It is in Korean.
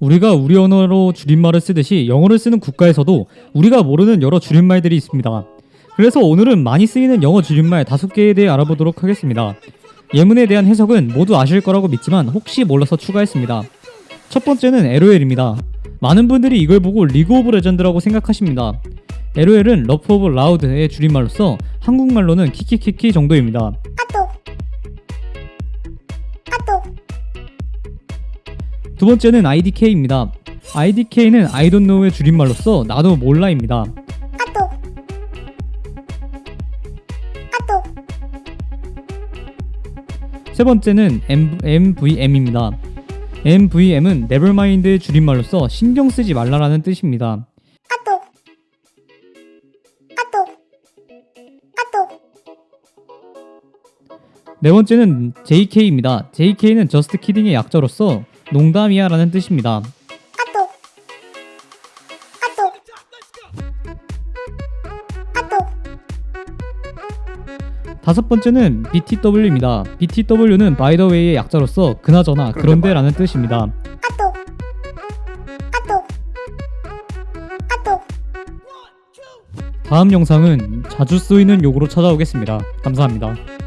우리가 우리 언어로 줄임말을 쓰듯이 영어를 쓰는 국가에서도 우리가 모르는 여러 줄임말들이 있습니다. 그래서 오늘은 많이 쓰이는 영어 줄임말 다섯 개에 대해 알아보도록 하겠습니다. 예문에 대한 해석은 모두 아실 거라고 믿지만 혹시 몰라서 추가했습니다. 첫 번째는 LOL입니다. 많은 분들이 이걸 보고 League of Legends라고 생각하십니다. LOL은 laugh out loud의 줄임말로서 한국말로는 키키키키 정도입니다. 두 번째는 IDK입니다. IDK는 I don't know의 줄임말로서 나도 몰라입니다. 세 번째는 M, MVM입니다. MVM은 nevermind의 줄임말로서 신경 쓰지 말라라는 뜻입니다. 네 번째는 JK입니다. JK는 just kidding의 약자로서 농담이야 라는 뜻입니다. 다섯 번째는 BTW입니다. BTW는 by the way의 약자로서 그나저나 그런데 라는 뜻입니다. 다음 영상은 자주 쓰이는 욕으로 찾아오겠습니다. 감사합니다.